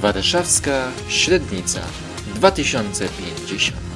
Warszawska Średnica 2050